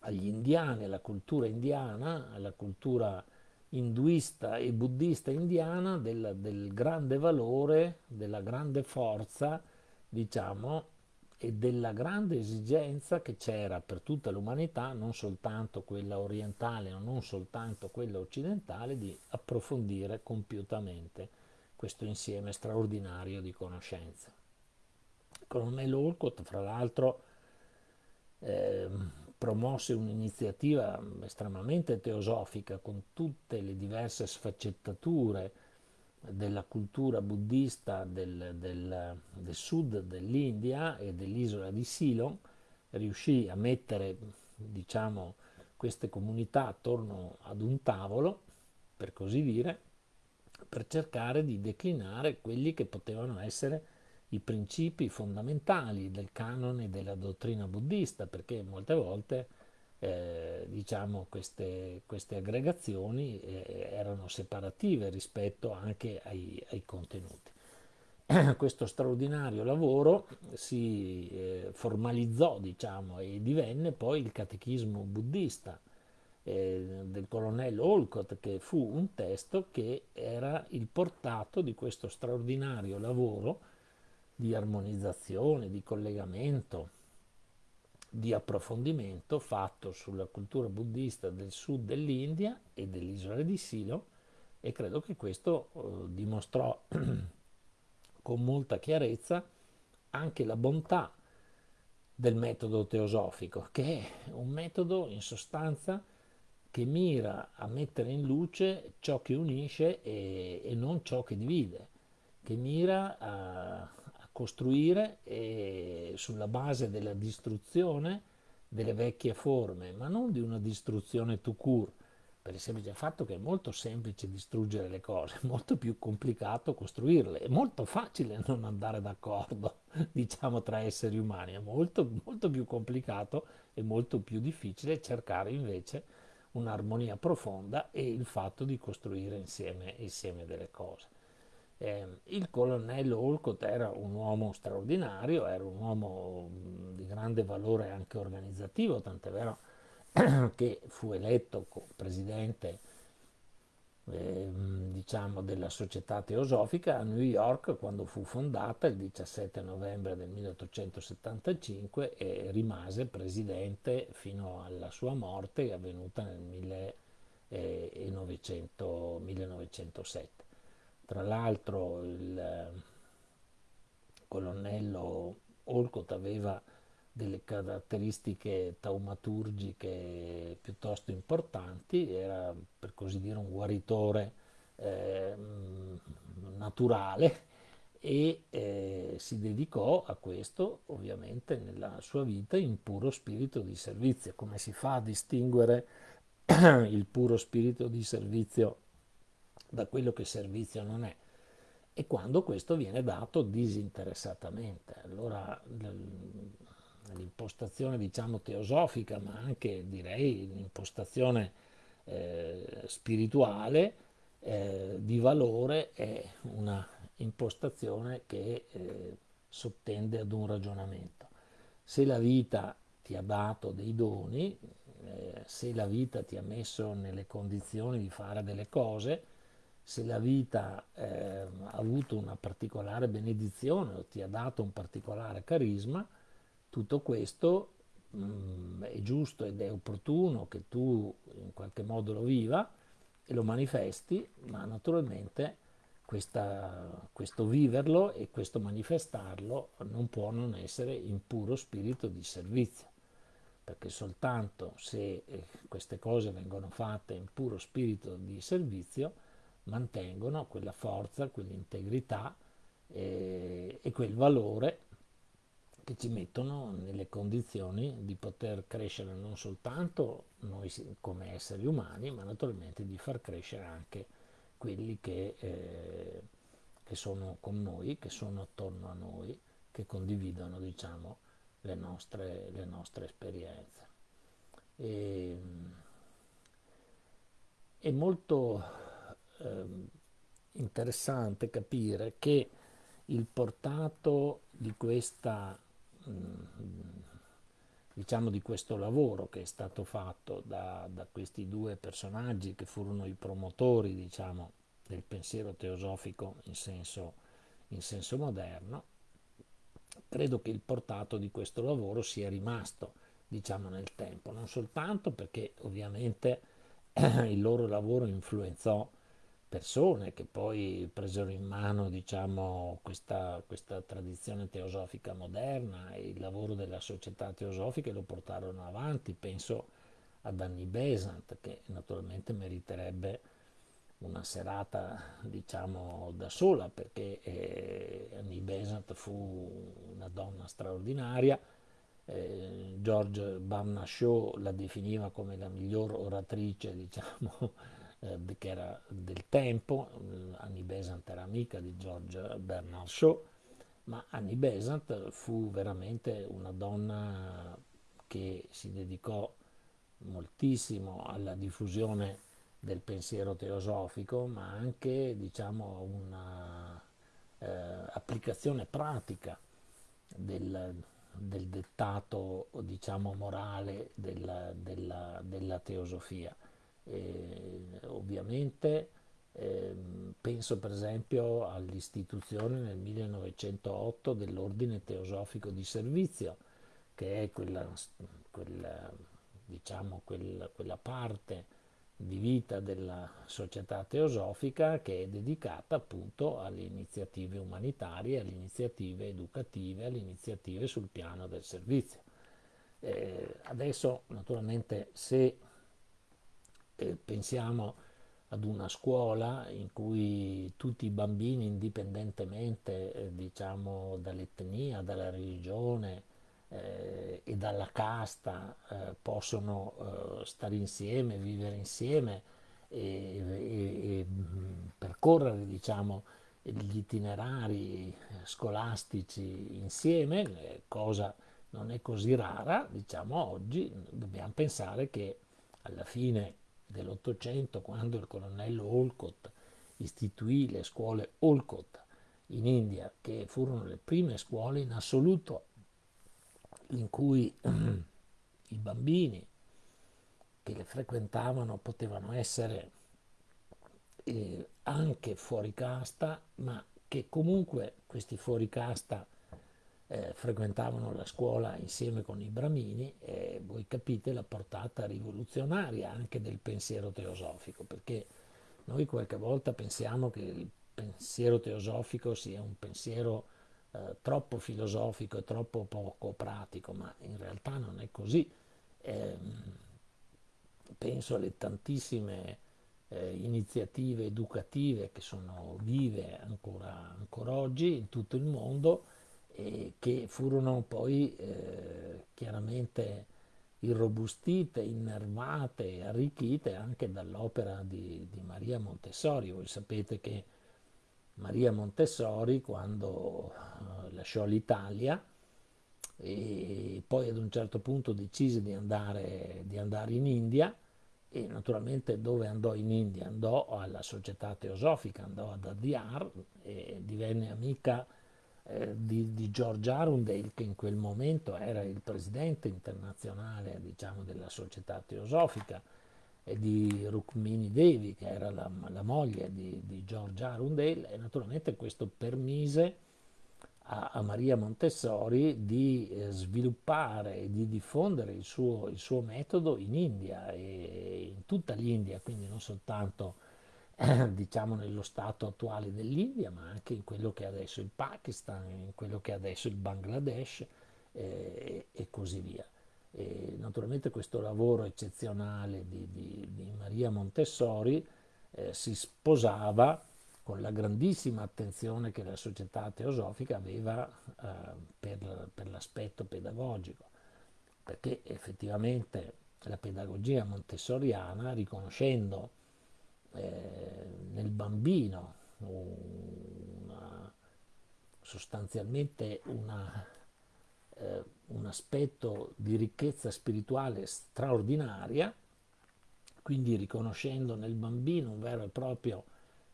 agli indiani, alla cultura indiana, alla cultura induista e buddista indiana del, del grande valore, della grande forza, diciamo, e della grande esigenza che c'era per tutta l'umanità, non soltanto quella orientale, non soltanto quella occidentale, di approfondire compiutamente questo insieme straordinario di conoscenze. Il colonnello Olcott, fra l'altro, eh, promosse un'iniziativa estremamente teosofica con tutte le diverse sfaccettature della cultura buddista del, del, del sud dell'India e dell'isola di Ceylon, riuscì a mettere diciamo, queste comunità attorno ad un tavolo, per così dire, per cercare di declinare quelli che potevano essere i principi fondamentali del canone della dottrina buddista, perché molte volte eh, diciamo, queste, queste, aggregazioni eh, erano separative rispetto anche ai, ai contenuti. Questo straordinario lavoro si eh, formalizzò diciamo, e divenne poi il catechismo buddista eh, del colonnello Olcott, che fu un testo che era il portato di questo straordinario lavoro di armonizzazione, di collegamento, di approfondimento fatto sulla cultura buddista del sud dell'India e dell'isola di Silo e credo che questo eh, dimostrò con molta chiarezza anche la bontà del metodo teosofico, che è un metodo in sostanza che mira a mettere in luce ciò che unisce e, e non ciò che divide, che mira a, costruire eh, sulla base della distruzione delle vecchie forme, ma non di una distruzione tout court, per il semplice fatto che è molto semplice distruggere le cose, è molto più complicato costruirle, è molto facile non andare d'accordo, diciamo, tra esseri umani, è molto, molto più complicato e molto più difficile cercare invece un'armonia profonda e il fatto di costruire insieme, insieme delle cose. Eh, il colonnello Olcott era un uomo straordinario, era un uomo di grande valore anche organizzativo, tant'è vero che fu eletto presidente eh, diciamo della società teosofica a New York quando fu fondata il 17 novembre del 1875 e rimase presidente fino alla sua morte avvenuta nel 1900, 1907. Tra l'altro il eh, colonnello Olcott aveva delle caratteristiche taumaturgiche piuttosto importanti, era per così dire un guaritore eh, naturale e eh, si dedicò a questo ovviamente nella sua vita in puro spirito di servizio. Come si fa a distinguere il puro spirito di servizio da quello che servizio non è e quando questo viene dato disinteressatamente. Allora l'impostazione diciamo teosofica, ma anche direi l'impostazione eh, spirituale eh, di valore è una impostazione che eh, sottende ad un ragionamento. Se la vita ti ha dato dei doni, eh, se la vita ti ha messo nelle condizioni di fare delle cose, se la vita eh, ha avuto una particolare benedizione o ti ha dato un particolare carisma, tutto questo mh, mm, è giusto ed è opportuno che tu in qualche modo lo viva e lo manifesti, ma naturalmente questa, questo viverlo e questo manifestarlo non può non essere in puro spirito di servizio, perché soltanto se eh, queste cose vengono fatte in puro spirito di servizio, mantengono quella forza, quell'integrità e, e quel valore che ci mettono nelle condizioni di poter crescere non soltanto noi come esseri umani, ma naturalmente di far crescere anche quelli che, eh, che sono con noi, che sono attorno a noi, che condividono diciamo, le, nostre, le nostre esperienze. E, è molto interessante capire che il portato di questa diciamo di questo lavoro che è stato fatto da, da questi due personaggi che furono i promotori diciamo, del pensiero teosofico in senso, in senso moderno, credo che il portato di questo lavoro sia rimasto diciamo, nel tempo, non soltanto perché ovviamente il loro lavoro influenzò persone che poi presero in mano diciamo, questa, questa, tradizione teosofica moderna e il lavoro della società teosofica lo portarono avanti. Penso ad Annie Besant che naturalmente meriterebbe una serata diciamo da sola perché eh, Annie Besant fu una donna straordinaria eh, George Bamna Shaw la definiva come la miglior oratrice diciamo eh, che era del tempo, Annie Besant era amica di George Bernard Shaw, ma Annie Besant fu veramente una donna che si dedicò moltissimo alla diffusione del pensiero teosofico, ma anche diciamo, una eh, pratica del, del dettato diciamo, morale della, della, della teosofia. Eh, ovviamente eh, penso per esempio all'istituzione nel 1908 dell'Ordine Teosofico di Servizio, che è quella, quella, diciamo, quella, quella parte di vita della società teosofica che è dedicata appunto alle iniziative umanitarie, alle iniziative educative, alle iniziative sul piano del servizio. Eh, adesso naturalmente se pensiamo ad una scuola in cui tutti i bambini, indipendentemente eh, diciamo, dall'etnia, dalla religione eh, e dalla casta, eh, possono eh, stare insieme, vivere insieme e, e, e mm, percorrere diciamo, gli itinerari scolastici insieme, cosa non è così rara, diciamo oggi. Dobbiamo pensare che alla fine dell'Ottocento, quando il colonnello Olcott istituì le scuole Olcott in India, che furono le prime scuole in assoluto in cui i bambini che le frequentavano potevano essere eh, anche fuori casta, ma che comunque questi fuori casta eh, frequentavano la scuola insieme con i bramini e voi capite la portata rivoluzionaria anche del pensiero teosofico, perché noi qualche volta pensiamo che il pensiero teosofico sia un pensiero eh, troppo filosofico e troppo poco pratico, ma in realtà non è così. Eh, penso alle tantissime eh, iniziative educative che sono vive ancora, ancora oggi in tutto il mondo e che furono poi eh, chiaramente irrobustite, innervate, arricchite anche dall'opera di, di, Maria Montessori. Voi sapete che Maria Montessori quando uh, lasciò l'Italia e poi ad un certo punto decise di andare, di andare in India e naturalmente dove andò in India? Andò alla società teosofica, andò ad Adyar e divenne amica eh, di, di, George Arundale, che in quel momento era il presidente internazionale diciamo, della società teosofica, e di Rukmini Devi, che era la, la moglie di, di, George Arundale, e naturalmente questo permise a, a Maria Montessori di eh, sviluppare e di diffondere il suo, il suo metodo in India e in tutta l'India, quindi non soltanto diciamo nello stato attuale dell'India, ma anche in quello che è adesso il Pakistan, in quello che è adesso il Bangladesh eh, e così via. E naturalmente questo lavoro eccezionale di, di, di Maria Montessori eh, si sposava con la grandissima attenzione che la società teosofica aveva eh, per, per l'aspetto pedagogico, perché effettivamente la pedagogia montessoriana, riconoscendo eh, nel bambino una, sostanzialmente una, eh, un aspetto di ricchezza spirituale straordinaria, quindi riconoscendo nel bambino un vero e proprio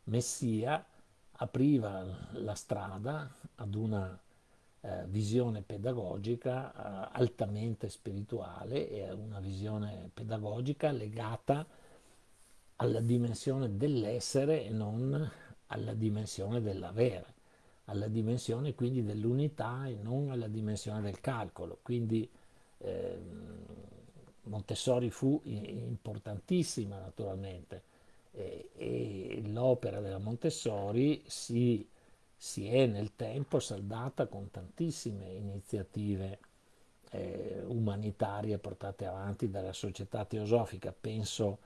messia, apriva la strada ad una eh, visione pedagogica eh, altamente spirituale e a una visione pedagogica legata alla dimensione dell'essere e non alla dimensione dell'avere, alla dimensione quindi dell'unità e non alla dimensione del calcolo. Quindi eh, Montessori fu importantissima naturalmente e, e l'opera della Montessori si, si, è nel tempo saldata con tantissime iniziative eh, umanitarie portate avanti dalla società teosofica. Penso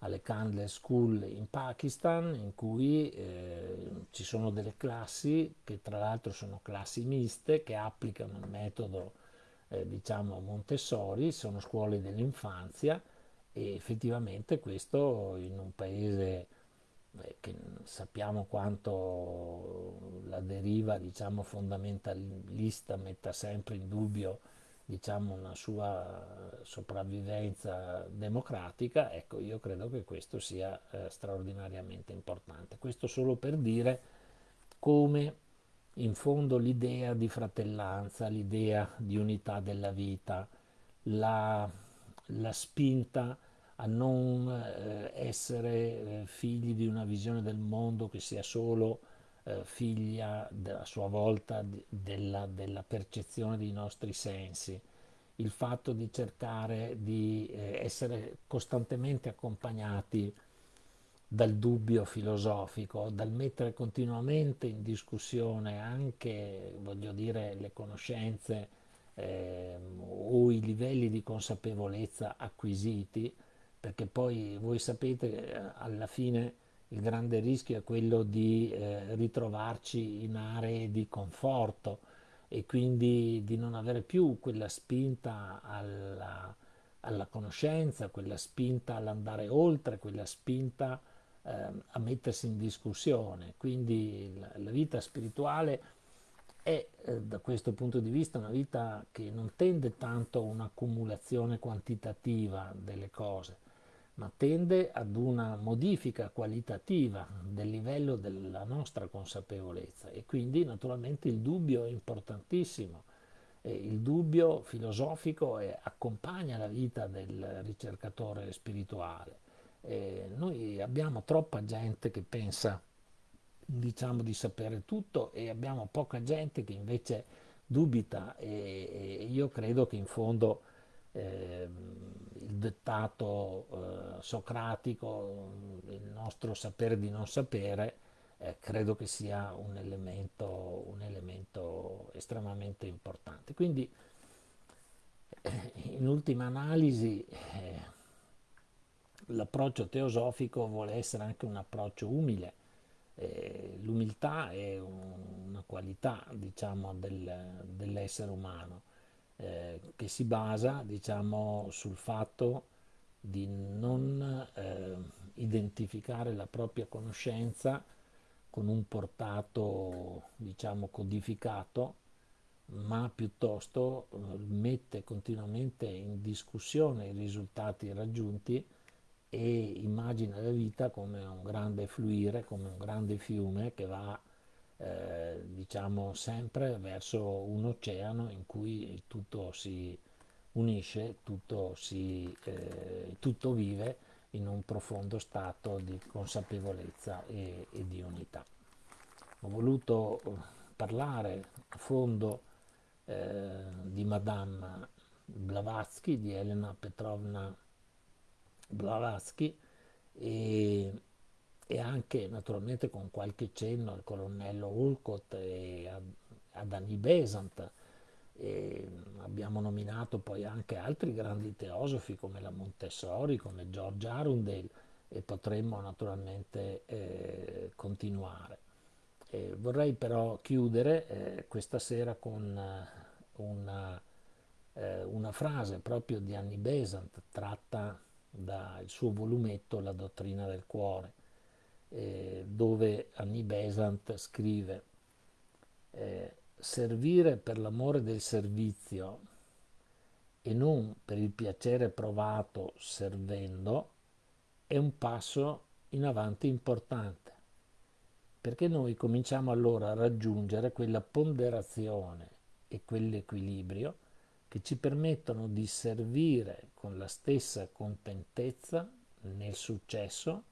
alle Candle School in Pakistan in cui eh, ci sono delle classi che tra l'altro sono classi miste che applicano il metodo eh, diciamo Montessori, sono scuole dell'infanzia e effettivamente questo in un paese eh, che sappiamo quanto la deriva diciamo fondamentalista metta sempre in dubbio diciamo, una sua sopravvivenza democratica, ecco, io credo che questo sia eh, straordinariamente importante. Questo solo per dire come in fondo l'idea di fratellanza, l'idea di unità della vita, la, la spinta a non eh, essere eh, figli di una visione del mondo che sia solo eh, figlia a sua volta della, della, percezione dei nostri sensi, il fatto di cercare di eh, essere costantemente accompagnati dal dubbio filosofico, dal mettere continuamente in discussione anche, voglio dire, le conoscenze eh, o i livelli di consapevolezza acquisiti, perché poi voi sapete eh, alla fine il grande rischio è quello di eh, ritrovarci in aree di conforto e quindi di non avere più quella spinta alla, alla conoscenza, quella spinta all'andare oltre, quella spinta eh, a mettersi in discussione. Quindi la, la vita spirituale è eh, da questo punto di vista una vita che non tende tanto a un'accumulazione quantitativa delle cose, ma tende ad una modifica qualitativa del livello della nostra consapevolezza e quindi naturalmente il dubbio è importantissimo. E il dubbio filosofico è, accompagna la vita del ricercatore spirituale. E noi abbiamo troppa gente che pensa diciamo di sapere tutto e abbiamo poca gente che invece dubita e, e io credo che in fondo eh, il dettato eh, socratico, il nostro sapere di non sapere, eh, credo che sia un elemento, un elemento estremamente importante. Quindi, eh, in ultima analisi, eh, l'approccio teosofico vuole essere anche un approccio umile. Eh, l'umiltà è un, una qualità, diciamo, del, dell'essere umano eh, che si basa diciamo, sul fatto di non eh, identificare la propria conoscenza con un portato diciamo, codificato, ma piuttosto eh, mette continuamente in discussione i risultati raggiunti e immagina la vita come un grande fluire, come un grande fiume che va eh, diciamo sempre verso un oceano in cui tutto si unisce, tutto, si, eh, tutto vive in un profondo stato di consapevolezza e, e di unità. Ho voluto parlare a fondo eh, di Madame Blavatsky, di Elena Petrovna Blavatsky e e anche naturalmente con qualche cenno al colonnello Ulcott e ad Annie Besant. E abbiamo nominato poi anche altri grandi teosofi come la Montessori, come George Arundel e potremmo naturalmente eh, continuare. E vorrei però chiudere eh, questa sera con uh, una, eh, una, frase proprio di Annie Besant tratta dal suo volumetto La dottrina del cuore eh, dove Annie Besant scrive eh, servire per l'amore del servizio e non per il piacere provato servendo è un passo in avanti importante perché noi cominciamo allora a raggiungere quella ponderazione e quell'equilibrio che ci permettono di servire con la stessa contentezza nel successo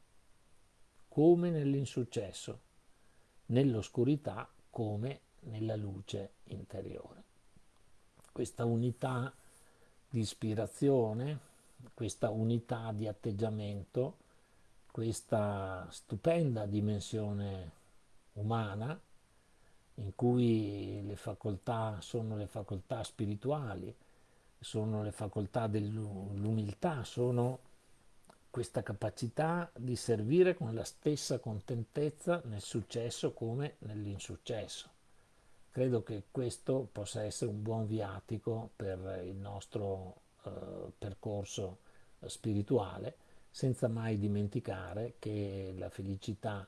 come nell'insuccesso, nell'oscurità come nella luce interiore. Questa unità di ispirazione, questa unità di atteggiamento, questa stupenda dimensione umana in cui le facoltà sono le facoltà spirituali, sono le facoltà dell'umiltà, sono questa capacità di servire con la stessa contentezza nel successo come nell'insuccesso. Credo che questo possa essere un buon viatico per il nostro eh, percorso spirituale senza mai dimenticare che la felicità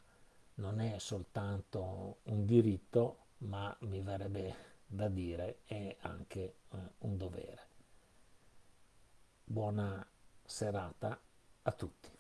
non è soltanto un diritto, ma mi verrebbe da dire è anche eh, un dovere. Buona serata a tutti.